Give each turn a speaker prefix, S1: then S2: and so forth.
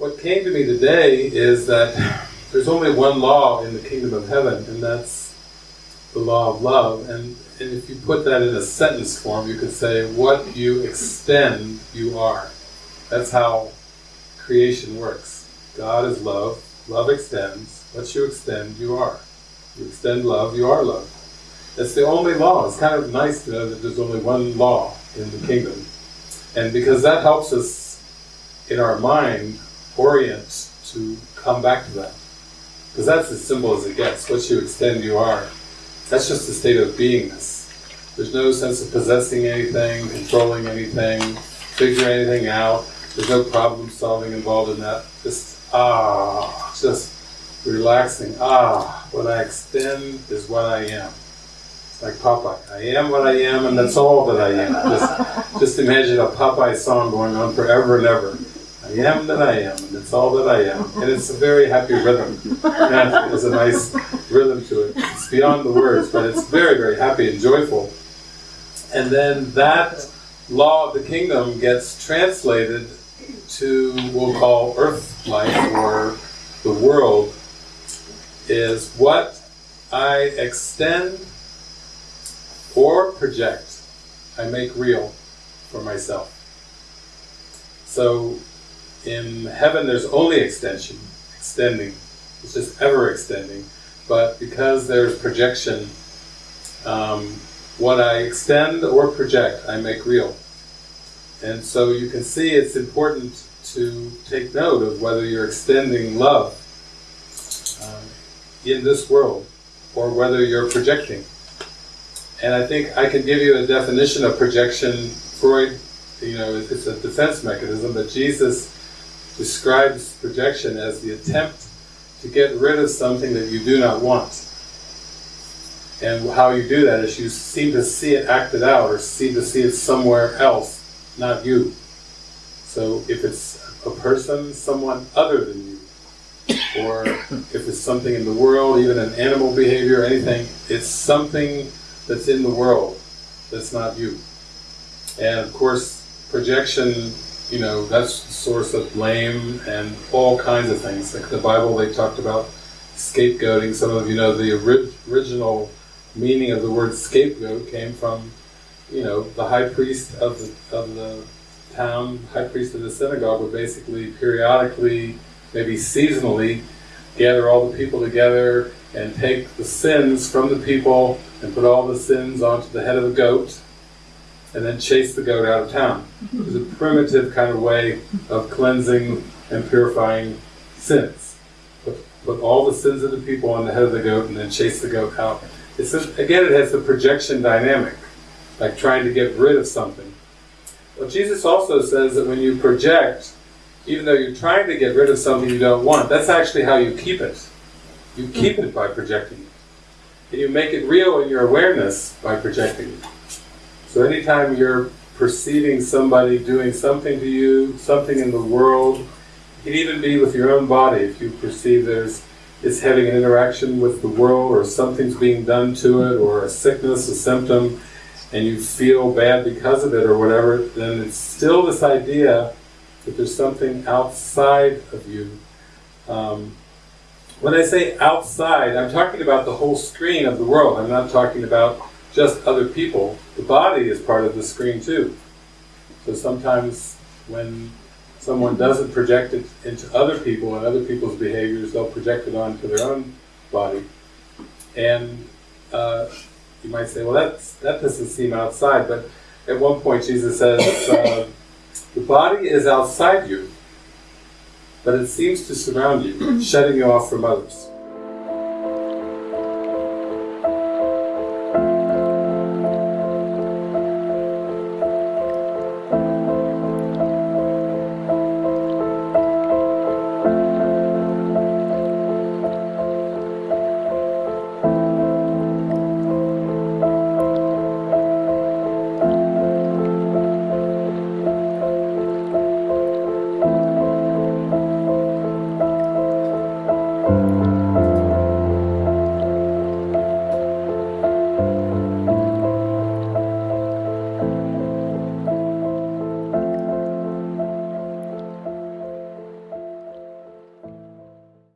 S1: what came to me today is that there's only one law in the kingdom of heaven, and that's the law of love. And, and if you put that in a sentence form, you could say, what you extend, you are. That's how creation works. God is love, love extends, what you extend, you are. You extend love, you are love. That's the only law. It's kind of nice to know that there's only one law in the kingdom. And because that helps us, in our mind, orient to come back to that. Because that's as simple as it gets. What you extend, you are. That's just a state of beingness. There's no sense of possessing anything, controlling anything, figuring anything out. There's no problem solving involved in that. Just, ah, just relaxing. Ah, what I extend is what I am. It's like Popeye. I am what I am and that's all that I am. Just, just imagine a Popeye song going on forever and ever. I am that I am, it's all that I am. And it's a very happy rhythm. And there's a nice rhythm to it. It's beyond the words, but it's very, very happy and joyful. And then that law of the kingdom gets translated to, we'll call earth life, or the world, is what I extend or project, I make real for myself. So in heaven there's only extension, extending, it's just ever extending, but because there's projection, um, what I extend or project, I make real. And so you can see it's important to take note of whether you're extending love um, in this world, or whether you're projecting. And I think I can give you a definition of projection. Freud, you know, it's a defense mechanism, but Jesus describes projection as the attempt to get rid of something that you do not want. And how you do that is you seem to see it acted out, or seem to see it somewhere else, not you. So if it's a person, someone other than you, or if it's something in the world, even an animal behavior, anything, it's something that's in the world that's not you. And of course, projection, you know, that's the source of blame and all kinds of things. Like the Bible, they talked about scapegoating. Some of you know the ori original meaning of the word scapegoat came from, you know, the high priest of the, of the town, high priest of the synagogue would basically periodically, maybe seasonally, gather all the people together and take the sins from the people and put all the sins onto the head of the goat and then chase the goat out of town. Mm-hmm. It was a primitive kind of way of cleansing and purifying sins. Put, put all the sins of the people on the head of the goat and then chase the goat out. It's just, again, it has the projection dynamic, like trying to get rid of something. Well, Jesus also says that when you project, even though you're trying to get rid of something you don't want, that's actually how you keep it. You keep it by projecting it. And you make it real in your awareness by projecting it. So anytime you're perceiving somebody doing something to you, something in the world, it can even be with your own body, if you perceive there's it's having an interaction with the world or something's being done to it or a sickness, a symptom, and you feel bad because of it or whatever, then it's still this idea that there's something outside of you um, when I say outside, I'm talking about the whole screen of the world. I'm not talking about just other people. The body is part of the screen too. So sometimes when someone doesn't project it into other people and other people's behaviors, they'll project it onto their own body. And uh, you might say, well, that's, that doesn't seem outside. But at one point Jesus says, uh, the body is outside you but it seems to surround you, shutting you off from others.